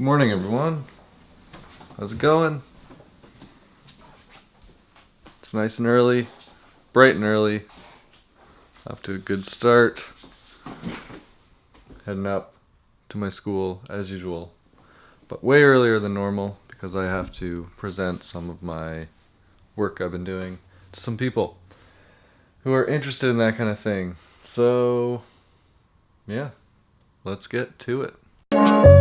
Good morning, everyone. How's it going? It's nice and early, bright and early. Off to a good start. Heading up to my school as usual, but way earlier than normal because I have to present some of my work I've been doing to some people who are interested in that kind of thing. So, yeah, let's get to it.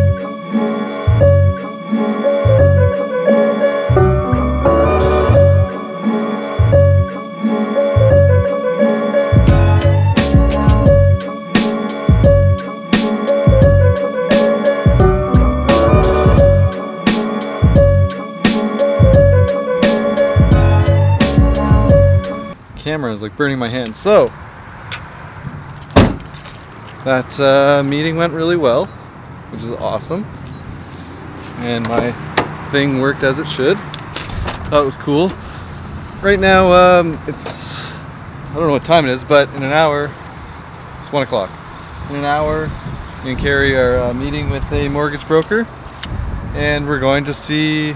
Camera is like burning my hand. So, that uh, meeting went really well, which is awesome. And my thing worked as it should. Thought it was cool. Right now, um, it's, I don't know what time it is, but in an hour, it's one o'clock. In an hour, me and Carrie are uh, meeting with a mortgage broker and we're going to see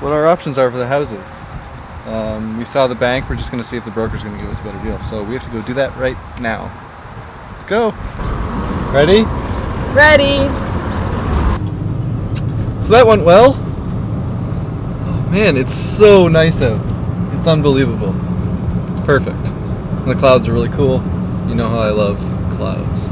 what our options are for the houses. Um, we saw the bank. We're just going to see if the broker's going to give us a better deal. So we have to go do that right now. Let's go. Ready? Ready. So that went well. Oh man, it's so nice out. It's unbelievable. It's perfect. And the clouds are really cool. You know how I love clouds.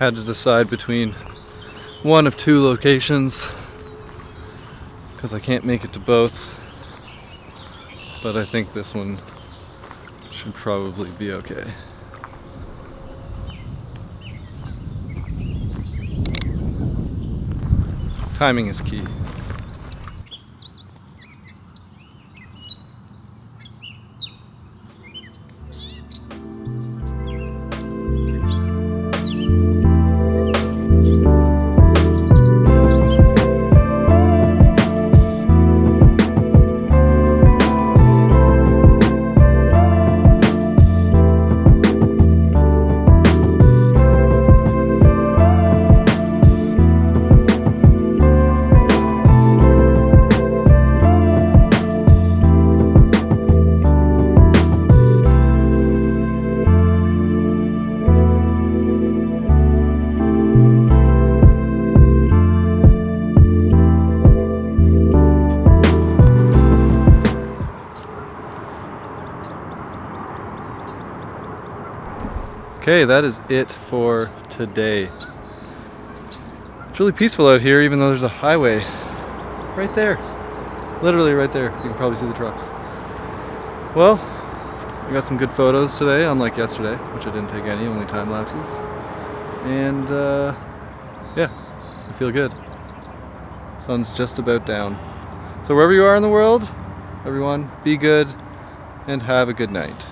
Had to decide between one of two locations because I can't make it to both but I think this one should probably be okay. Timing is key. Okay, that is it for today. It's really peaceful out here, even though there's a highway right there. Literally right there. You can probably see the trucks. Well, I got some good photos today, unlike yesterday, which I didn't take any, only time lapses. And uh, yeah, I feel good. Sun's just about down. So wherever you are in the world, everyone, be good and have a good night.